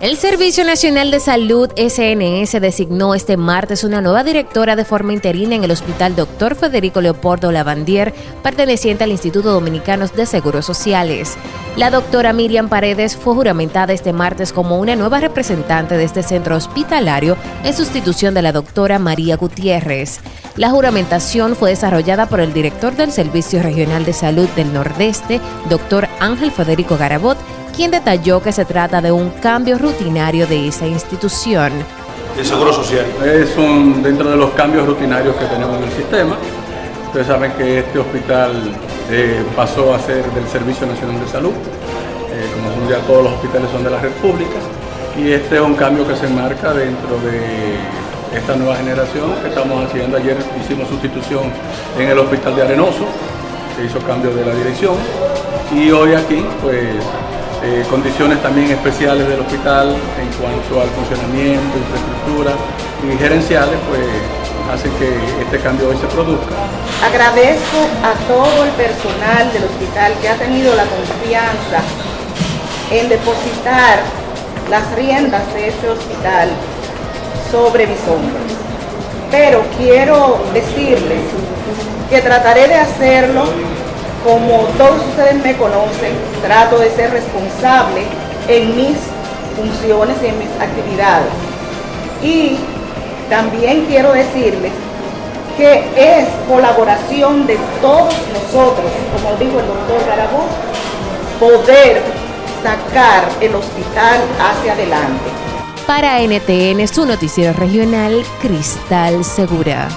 El Servicio Nacional de Salud SNS designó este martes una nueva directora de forma interina en el Hospital Dr. Federico Leopoldo Lavandier, perteneciente al Instituto Dominicano de Seguros Sociales. La doctora Miriam Paredes fue juramentada este martes como una nueva representante de este centro hospitalario en sustitución de la doctora María Gutiérrez. La juramentación fue desarrollada por el director del Servicio Regional de Salud del Nordeste, doctor Ángel Federico Garabot, quien detalló que se trata de un cambio rutinario de esa institución. El Seguro Social. Es un, dentro de los cambios rutinarios que tenemos en el sistema. Ustedes saben que este hospital eh, pasó a ser del Servicio Nacional de Salud, eh, como ya todos los hospitales son de la red pública, y este es un cambio que se enmarca dentro de esta nueva generación que estamos haciendo. Ayer hicimos sustitución en el hospital de Arenoso, se hizo cambio de la dirección, y hoy aquí pues eh, condiciones también especiales del hospital en cuanto al funcionamiento, infraestructura y gerenciales, pues hacen que este cambio hoy se produzca. Agradezco a todo el personal del hospital que ha tenido la confianza en depositar las riendas de este hospital sobre mis hombros. Pero quiero decirles que trataré de hacerlo como todos ustedes me conocen, trato de ser responsable en mis funciones y en mis actividades. Y también quiero decirles que es colaboración de todos nosotros, como dijo el doctor Garabó, poder sacar el hospital hacia adelante. Para NTN, su noticiero regional, Cristal Segura.